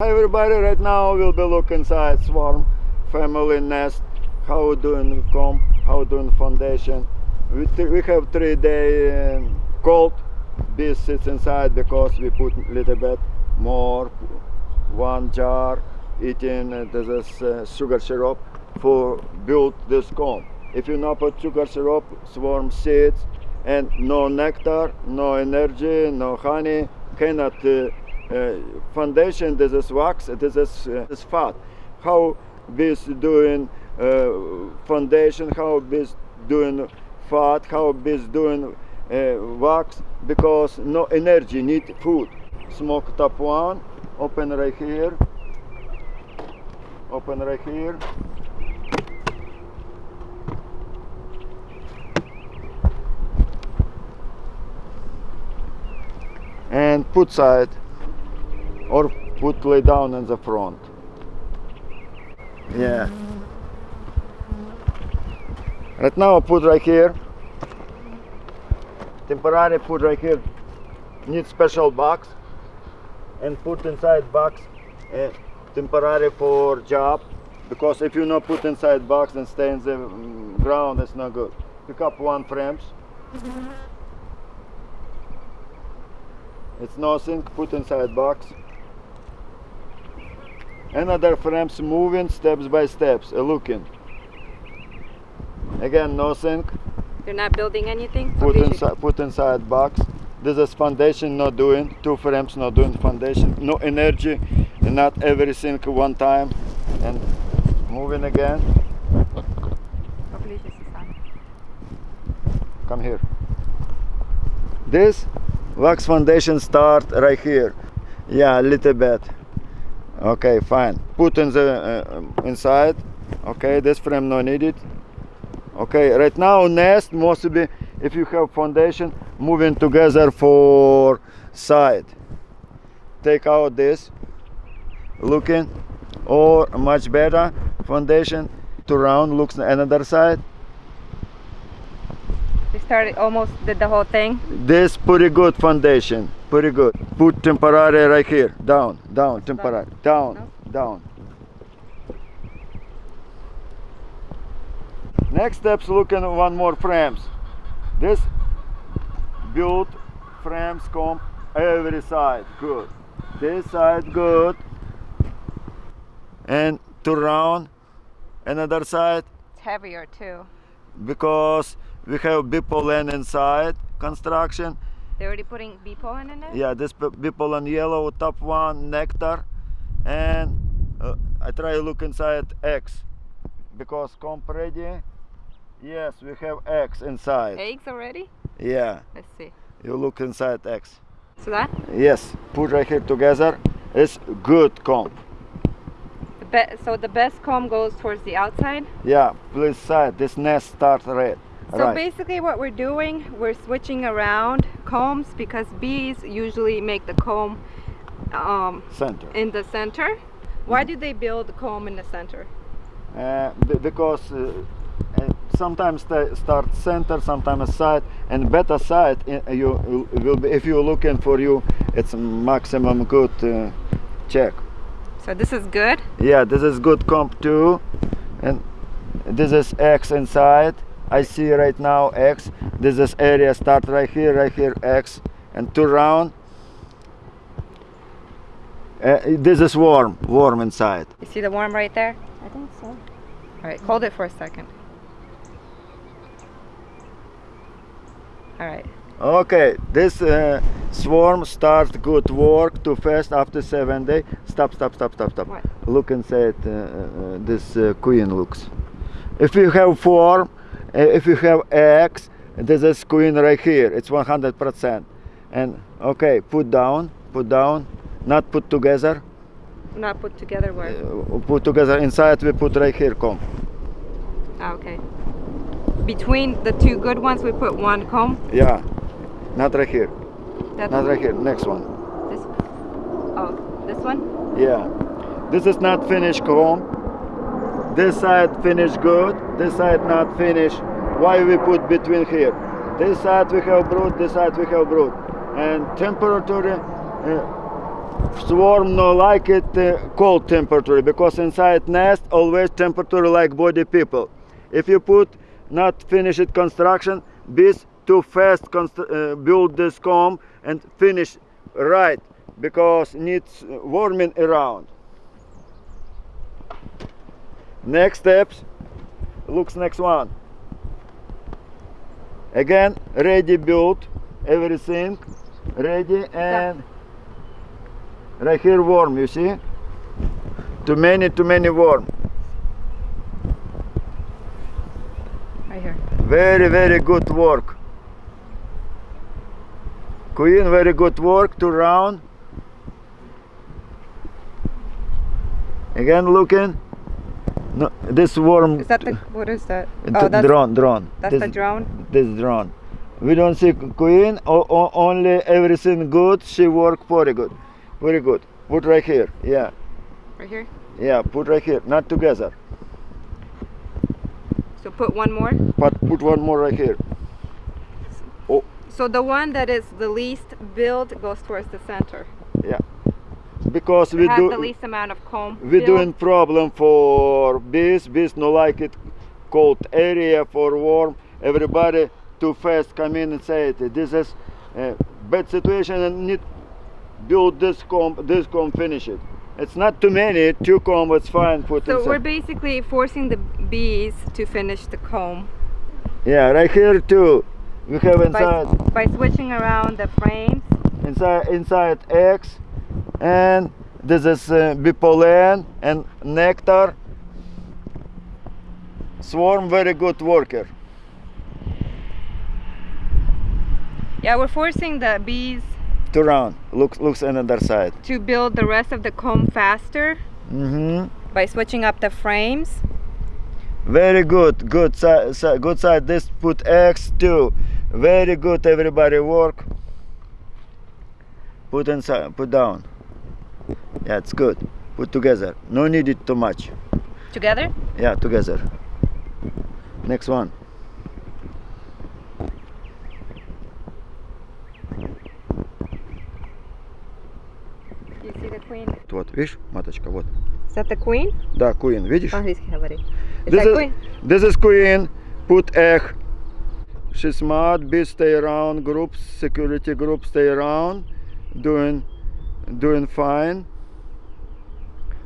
Hi everybody, right now we'll be looking inside swarm family nest, how doing comb, how doing foundation. We, we have three day um, cold, bees sits inside because we put little bit more, one jar, eating uh, this uh, sugar syrup for build this comb. If you not put sugar syrup, swarm seeds and no nectar, no energy, no honey, cannot uh, foundation this is wax this is, uh, this fat. How bees doing uh, foundation how bees doing fat how bees doing uh, wax because no energy need food. Smoke top one open right here. Open right here. And put side or put lay down in the front. Yeah. Right now I put right here. Temporary put right here. Need special box. And put inside box uh, temporary for job. Because if you not put inside box and stay in the mm, ground it's not good. Pick up one frames. It's nothing. Put inside box another frames moving steps by steps uh, looking. Again nothing you're not building anything put inside put inside box. This is foundation not doing two frames not doing foundation. No energy not everything one time. And moving again. Come here. This wax foundation start right here. Yeah a little bit okay fine. Put in the uh, inside. Okay this frame no needed okay right now nest must be if you have foundation moving together for side. Take out this. Looking. Or much better foundation to round looks another side. We started almost did the whole thing. This pretty good foundation, pretty good. Put temporary right here, down, down, temporary, down, down. Next steps looking one more frames. This build frames comb every side, good. This side good. And to round another side It's heavier too. because we have bee pollen inside construction They're already putting bee pollen in it? yeah this bee pollen yellow top one nectar and uh, i try to look inside eggs because comp ready yes we have eggs inside Eggs already? yeah Let's see. you look inside eggs So that? yes put right here together it's good The be- so the best comb goes towards the outside. yeah please side this nest start red So right basically what we're doing, we're switching around combs because bees usually make the comb um, center in the center. Why do they build the comb in the center? uh, because uh, uh, sometimes they start center sometimes side and better side uh, you you will be if you're looking for you it's maximum good uh, check So this is good. yeah this is good comp too and this is x inside i see right now x this is area start right here right here x and two round uh, this is warm warm inside You see the warm right there? I think so. All right, hold it for a second. All right. Okay, this uh, swarm starts good work too fast after seven day. Stop, stop, stop, stop, stop. What? Look inside uh, uh, this uh, queen looks. If you have form, uh, if you have eggs, this is queen right here. It's 100%. And okay, put down, put down, not put together. Not put together where? Uh, put together inside. We put right here. comb. Ah, okay. Between the two good ones, we put one comb. Yeah, not right here. That's Not right here. Next one. this. Oh, this one. Yeah. This is not finished comb. This side finished good. This side not finished. Why we put between here? This side we have brood. This side we have brood. And temperature uh, swarm no like it uh, cold temperature because inside nest always temperature like body people. If you put not finished construction, bees too fast uh, build this comb and finish right because needs warming around. Next steps, looks next one. Again, ready build, everything ready and right here warm you see? Too many, too many warm Right here. Very, very good work. Queen, very good work. Two round. Again looking. No, this worm. Is that the what is that? Oh, that's drone, drone. that's this, the drone. This drone. We don't see queen. O- o- only everything good. She work very good, very good. Put right here. Yeah, Right here. yeah. Put right here. Not together. So put one more. But put one more right here. Oh. So the one that is the least build goes towards the center. Because we do. the least amount of comb. we build. doing problem for bees bees no like it cold area for warm everybody too fast come in and say it this is a bad situation and need build this comb this comb finish it it's not too many two comb it's fine put So inside. we're basically forcing the bees to finish the comb yeah right here too we have by, inside by switching around the frames. inside inside eggs and this is uh, bee pollen and nectar. Swarm very good worker. Yeah, we're forcing the bees two round looks looks another side. to build the rest of the comb faster mm-hmm. by switching up the frames. very good. Good side si- good side. This put eggs too very good everybody. Work. Put inside put down yeah it's good put together no need it too much Together? yeah together next one You see the queen? вот видишь маточка вот Is that the queen? да queen видишь По-английски говори. Is This that is, queen? this is queen. Put egg. She smart. Bees stay around. Groups, security groups stay around. Doing, doing fine.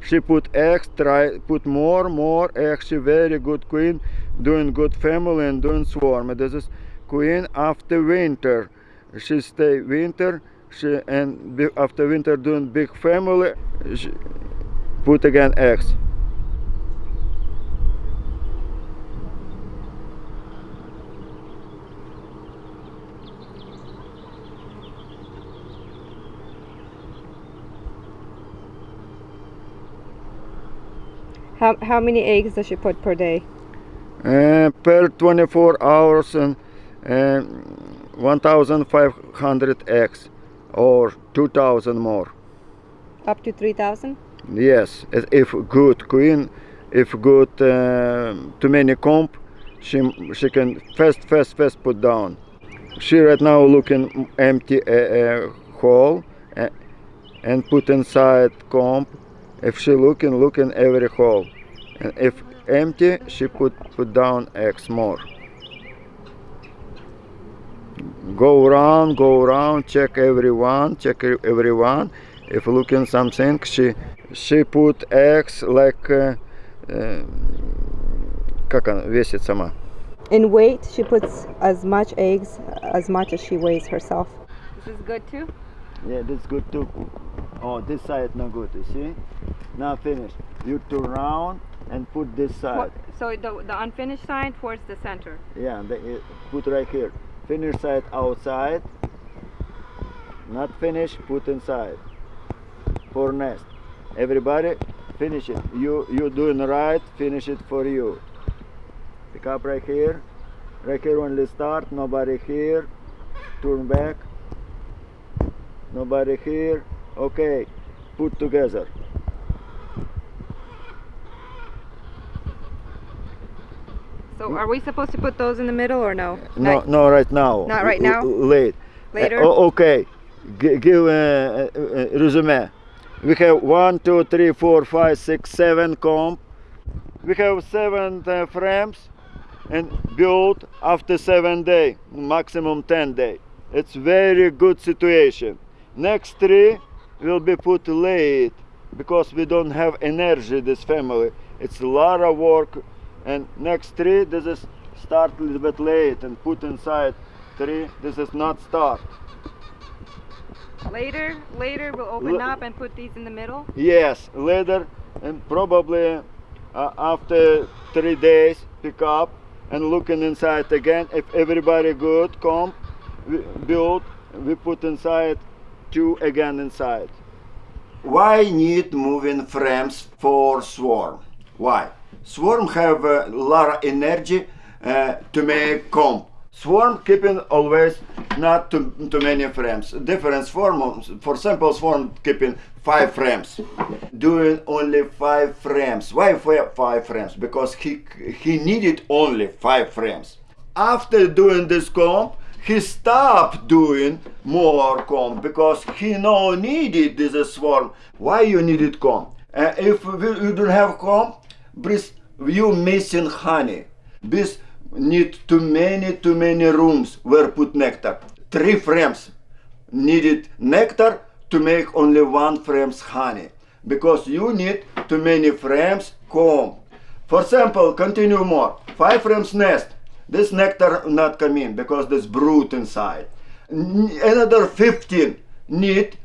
She put eggs. Try put more, more eggs. She very good queen. Doing good family and doing swarm. This is queen after winter. She stay winter. She and after winter doing big family. She put again eggs. How, how many eggs does she put per day? Uh, per 24 hours and uh, 1500 eggs or 2000 more Up to 3,000? yes if- good queen if good uh, too many comb she she can fast fast fast put down she right now looking empty uh, uh, hole uh, and put inside comb if she looking looking every hole and if empty she put put down eggs more go around go around check everyone check e- everyone if looking something she she put eggs like uh, uh, как она весит сама In weight, she puts as much eggs as much as she weighs herself. This is good too? yeah that's good too oh this side not good you see now finish you turn around and put this side So the, the unfinished side towards the center. Yeah, the, uh, put right here. Finish side outside. Not finished, put inside. For nest. Everybody, finish it. You you doing right, finish it for you. Pick up right here. Right here only start, nobody here. Turn back. Nobody here. Okay. Put together. So are we supposed to put those in the middle or no? No, Not- no, right now. Not right now? late. Later? Uh, okay. G- give a uh, uh, resume. We have one, two, three, four, five, six, seven comp. We have seven uh, frames and build after seven day, maximum 10 day. It's very good situation. Next tree will be put late because we don't have energy this family. It's a lot of work and next tree this is start a little bit late and put inside tree this is not start. Later, later we'll open L- up and put these in the middle. Yes, later and probably uh, after three days pick up and looking inside again. If everybody good, come, we build, we put inside two again inside. Why need moving frames for swarm? Why? Swarm have a lot of energy uh, to make comb. Swarm keeping always not too, too many frames. Different swarm, for example, swarm keeping five frames. Doing only five frames. Why five frames? Because he he needed only five frames. After doing this comb, he stopped doing more comb because he no needed this swarm. Why you needed comb? Uh, if you don't have comb, breeze, you missing honey. Bees need too many too many rooms where put nectar. Three frames needed nectar to make only one frames honey because you need too many frames comb. For example, continue more. Five frames nest. This nectar not come in because there's brood inside. Another 15 need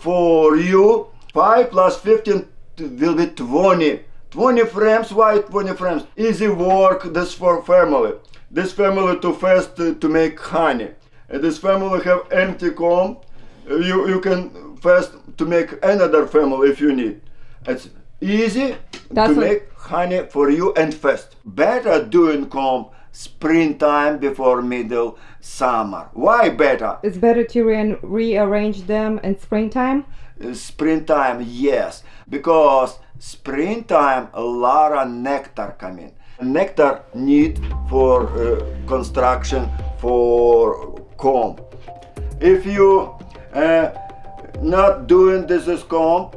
for you. 5 plus 15 will be 20. 20 frames, why 20 frames? Easy work, this for family. This family too fast to, make honey. This family have empty comb. You, you can fast to make another family if you need. It's easy That's to make honey for you and fast. Better doing comb springtime before middle summer. Why better? It's better to re- rearrange them in springtime. Uh, springtime yes because springtime a lot of nectar coming nectar need for uh, construction for comb if you uh, not doing this is comb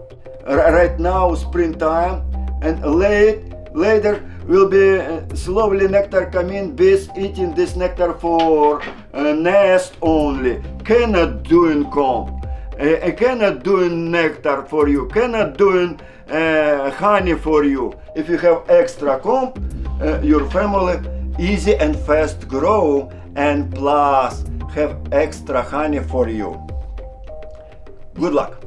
right now springtime and late later will be uh, slowly nectar coming bees eating this nectar for uh, nest only. Cannot doing comb. Uh, cannot doing nectar for you. Cannot doing uh, honey for you. If you have extra comb uh, your family easy and fast grow and plus have extra honey for you. Good luck